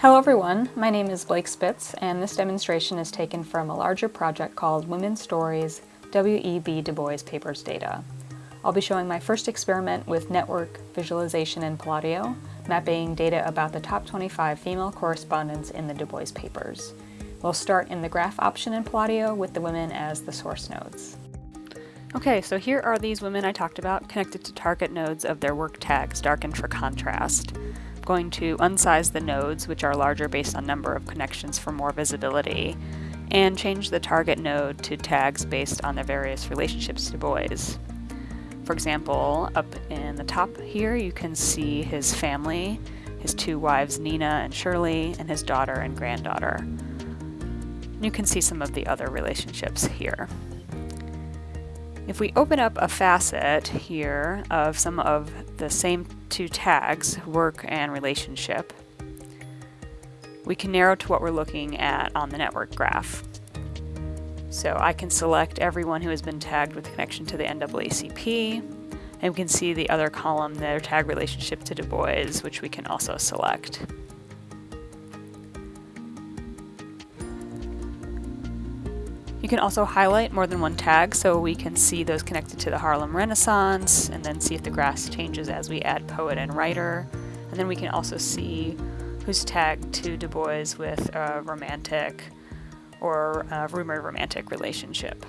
Hello everyone, my name is Blake Spitz and this demonstration is taken from a larger project called Women's Stories W.E.B. Du Bois Papers Data. I'll be showing my first experiment with network visualization in Palladio, mapping data about the top 25 female correspondents in the Du Bois papers. We'll start in the graph option in Palladio with the women as the source nodes. Okay, so here are these women I talked about connected to target nodes of their work tags darkened for contrast going to unsize the nodes, which are larger based on number of connections for more visibility, and change the target node to tags based on their various relationships to Du Bois. For example, up in the top here you can see his family, his two wives Nina and Shirley, and his daughter and granddaughter. You can see some of the other relationships here. If we open up a facet here of some of the same two tags, work and relationship, we can narrow to what we're looking at on the network graph. So I can select everyone who has been tagged with connection to the NAACP, and we can see the other column, their tag relationship to Du Bois, which we can also select. You can also highlight more than one tag so we can see those connected to the Harlem Renaissance and then see if the graph changes as we add poet and writer. And then we can also see who's tagged to Du Bois with a romantic or a rumored romantic relationship.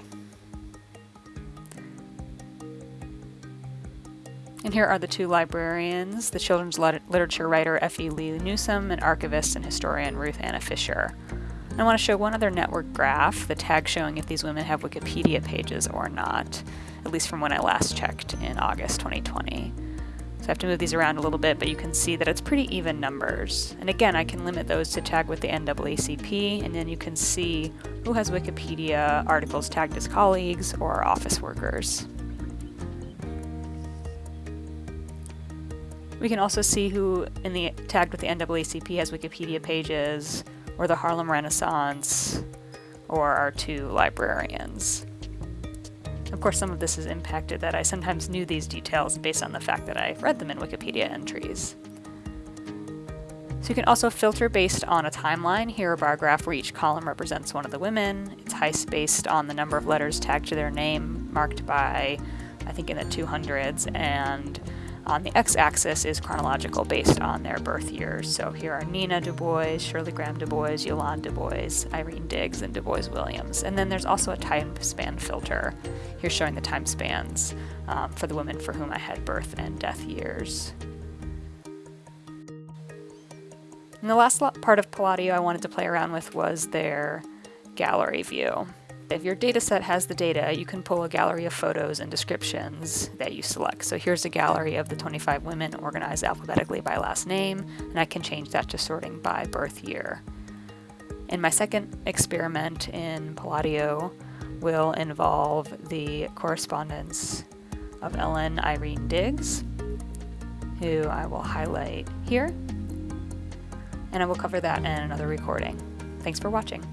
And here are the two librarians, the children's literature writer Effie Lee Newsome and archivist and historian Ruth Anna Fisher. I want to show one other network graph, the tag showing if these women have Wikipedia pages or not, at least from when I last checked in August 2020. So I have to move these around a little bit, but you can see that it's pretty even numbers. And again, I can limit those to tag with the NAACP, and then you can see who has Wikipedia articles tagged as colleagues or office workers. We can also see who in the tagged with the NAACP has Wikipedia pages, or the Harlem Renaissance, or our two librarians. Of course, some of this is impacted that I sometimes knew these details based on the fact that I read them in Wikipedia entries. So you can also filter based on a timeline. Here a bar graph where each column represents one of the women. It's heist based on the number of letters tagged to their name, marked by, I think in the 200s, and on the x-axis is chronological based on their birth years. So here are Nina Du Bois, Shirley Graham Du Bois, Yolande Du Bois, Irene Diggs, and Du Bois Williams. And then there's also a time span filter. Here showing the time spans um, for the women for whom I had birth and death years. And the last part of Palladio I wanted to play around with was their gallery view. If your dataset has the data, you can pull a gallery of photos and descriptions that you select. So here's a gallery of the 25 women organized alphabetically by last name, and I can change that to sorting by birth year. And my second experiment in Palladio will involve the correspondence of Ellen Irene Diggs, who I will highlight here, and I will cover that in another recording. Thanks for watching.